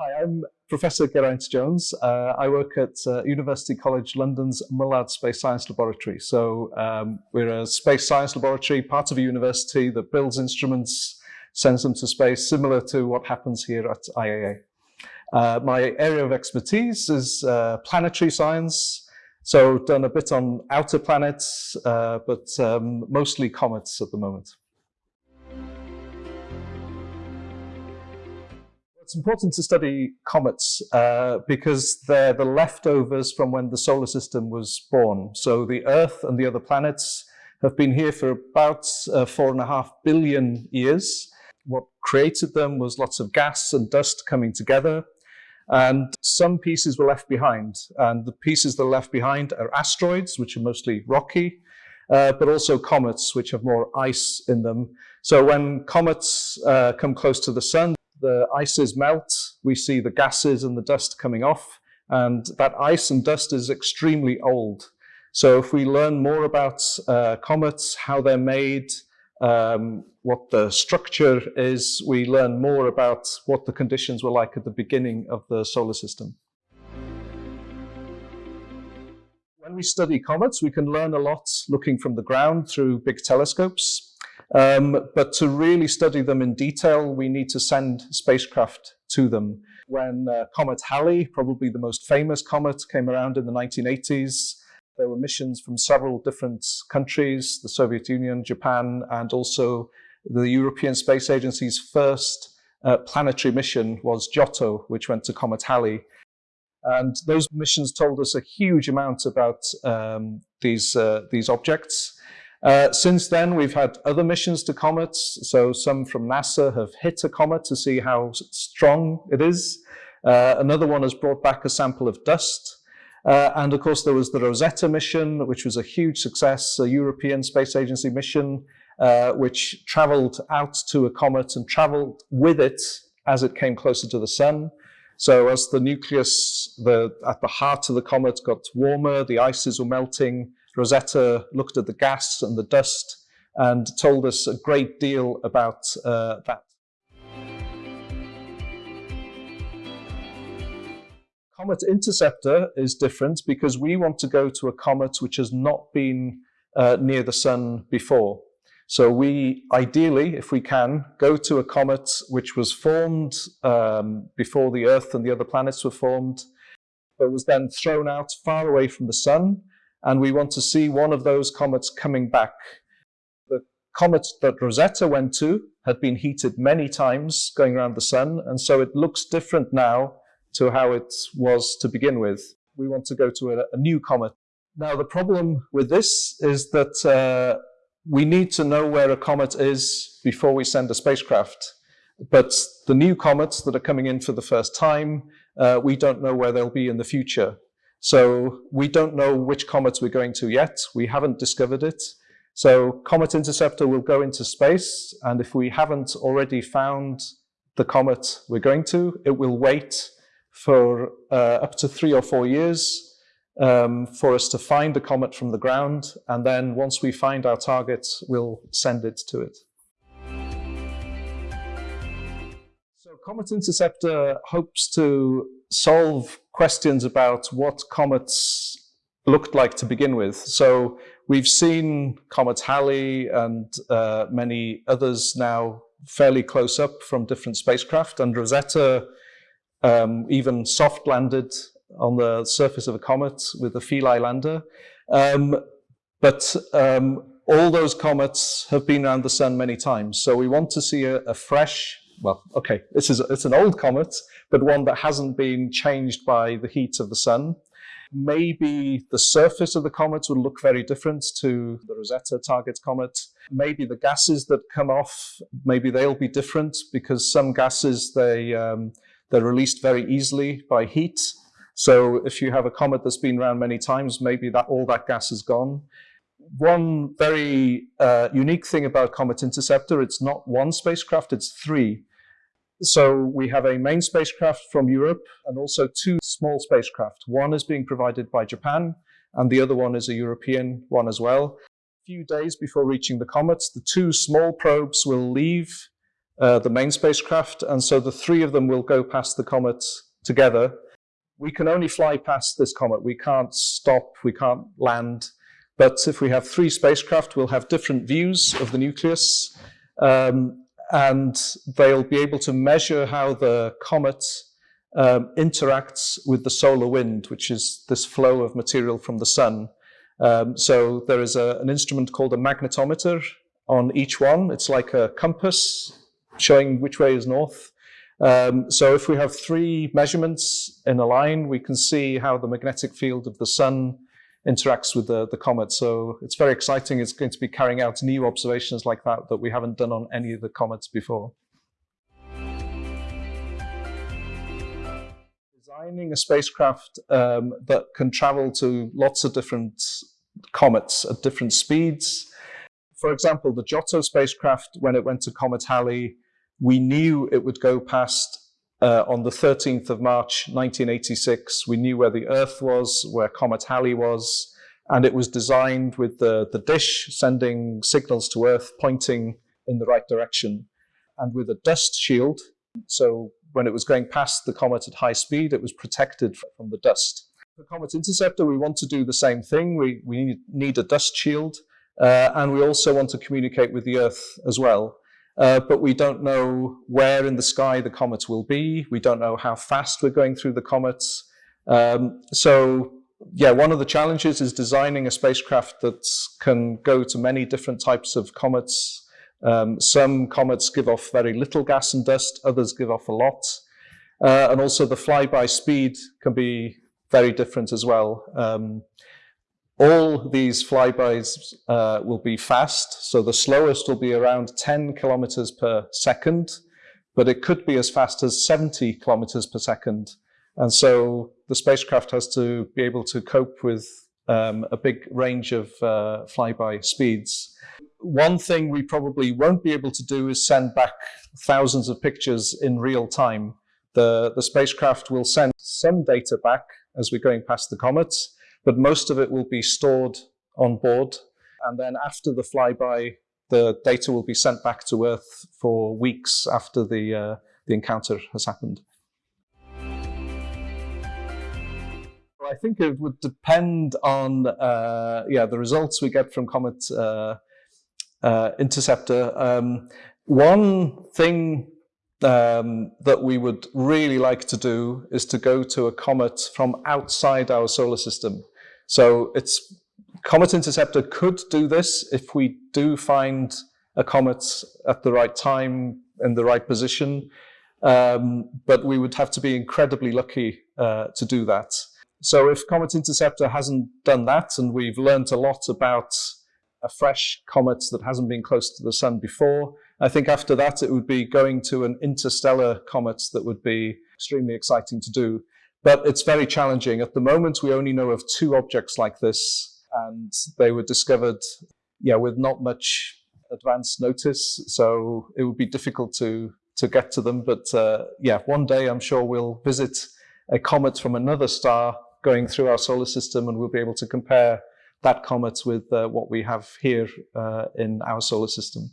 Hi, I'm Professor Geraint Jones. Uh, I work at uh, University College London's Mullard Space Science Laboratory. So um, we're a space science laboratory, part of a university that builds instruments, sends them to space, similar to what happens here at IAA. Uh, my area of expertise is uh, planetary science. So done a bit on outer planets, uh, but um, mostly comets at the moment. It's important to study comets uh, because they're the leftovers from when the solar system was born. So the Earth and the other planets have been here for about uh, four and a half billion years. What created them was lots of gas and dust coming together. And some pieces were left behind. And the pieces that are left behind are asteroids, which are mostly rocky, uh, but also comets, which have more ice in them. So when comets uh, come close to the sun, the ices melt, we see the gases and the dust coming off, and that ice and dust is extremely old. So if we learn more about uh, comets, how they're made, um, what the structure is, we learn more about what the conditions were like at the beginning of the solar system. When we study comets, we can learn a lot looking from the ground through big telescopes. Um, but to really study them in detail, we need to send spacecraft to them. When uh, Comet Halley, probably the most famous comet, came around in the 1980s, there were missions from several different countries, the Soviet Union, Japan, and also the European Space Agency's first uh, planetary mission was Giotto, which went to Comet Halley. And those missions told us a huge amount about um, these, uh, these objects. Uh, since then, we've had other missions to comets. So some from NASA have hit a comet to see how strong it is. Uh, another one has brought back a sample of dust. Uh, and of course, there was the Rosetta mission, which was a huge success, a European Space Agency mission, uh, which traveled out to a comet and traveled with it as it came closer to the sun. So as the nucleus the, at the heart of the comet got warmer, the ices were melting, Rosetta looked at the gas and the dust and told us a great deal about uh, that. Comet Interceptor is different because we want to go to a comet which has not been uh, near the sun before. So we, ideally, if we can, go to a comet which was formed um, before the Earth and the other planets were formed, but was then thrown out far away from the sun and we want to see one of those comets coming back. The comet that Rosetta went to had been heated many times going around the sun, and so it looks different now to how it was to begin with. We want to go to a, a new comet. Now, the problem with this is that uh, we need to know where a comet is before we send a spacecraft. But the new comets that are coming in for the first time, uh, we don't know where they'll be in the future. So we don't know which comets we're going to yet. We haven't discovered it. So Comet Interceptor will go into space, and if we haven't already found the comet we're going to, it will wait for uh, up to three or four years um, for us to find the comet from the ground, and then once we find our target, we'll send it to it. So Comet Interceptor hopes to solve questions about what comets looked like to begin with. So we've seen Comet Halley and uh, many others now fairly close up from different spacecraft, and Rosetta um, even soft landed on the surface of a comet with a Philae lander. Um, but um, all those comets have been around the sun many times. So we want to see a, a fresh well, okay, this is it's an old comet, but one that hasn't been changed by the heat of the sun. Maybe the surface of the comet will look very different to the Rosetta target comet. Maybe the gases that come off, maybe they'll be different because some gases, they, um, they're released very easily by heat. So if you have a comet that's been around many times, maybe that all that gas is gone one very uh, unique thing about Comet Interceptor, it's not one spacecraft, it's three. So we have a main spacecraft from Europe and also two small spacecraft. One is being provided by Japan and the other one is a European one as well. A few days before reaching the comet, the two small probes will leave uh, the main spacecraft. And so the three of them will go past the comet together. We can only fly past this comet. We can't stop, we can't land. But if we have three spacecraft, we'll have different views of the nucleus. Um, and they'll be able to measure how the comet um, interacts with the solar wind, which is this flow of material from the sun. Um, so there is a, an instrument called a magnetometer on each one. It's like a compass showing which way is north. Um, so if we have three measurements in a line, we can see how the magnetic field of the sun interacts with the, the comet. So it's very exciting. It's going to be carrying out new observations like that that we haven't done on any of the comets before. Designing a spacecraft um, that can travel to lots of different comets at different speeds. For example, the Giotto spacecraft, when it went to Comet Halley, we knew it would go past uh, on the 13th of March 1986. We knew where the Earth was, where Comet Halley was, and it was designed with the, the dish sending signals to Earth pointing in the right direction, and with a dust shield. So when it was going past the comet at high speed, it was protected from the dust. For Comet Interceptor, we want to do the same thing. We, we need, need a dust shield, uh, and we also want to communicate with the Earth as well. Uh, but we don't know where in the sky the comets will be. We don't know how fast we're going through the comets. Um, so yeah, one of the challenges is designing a spacecraft that can go to many different types of comets. Um, some comets give off very little gas and dust, others give off a lot. Uh, and also the flyby speed can be very different as well. Um, all these flybys uh, will be fast, so the slowest will be around 10 kilometers per second, but it could be as fast as 70 kilometers per second. And so the spacecraft has to be able to cope with um, a big range of uh, flyby speeds. One thing we probably won't be able to do is send back thousands of pictures in real time. The, the spacecraft will send some data back as we're going past the comets, but most of it will be stored on board. And then after the flyby, the data will be sent back to Earth for weeks after the, uh, the encounter has happened. I think it would depend on uh, yeah the results we get from Comet uh, uh, Interceptor. Um, one thing um, that we would really like to do is to go to a comet from outside our solar system. So it's Comet Interceptor could do this if we do find a comet at the right time in the right position, um, but we would have to be incredibly lucky uh, to do that. So if Comet Interceptor hasn't done that, and we've learned a lot about a fresh comet that hasn't been close to the sun before, I think after that it would be going to an interstellar comet that would be extremely exciting to do. But it's very challenging. At the moment, we only know of two objects like this, and they were discovered yeah, with not much advance notice. So it would be difficult to, to get to them. But uh, yeah, one day I'm sure we'll visit a comet from another star going through our solar system and we'll be able to compare that comets with uh, what we have here uh, in our solar system.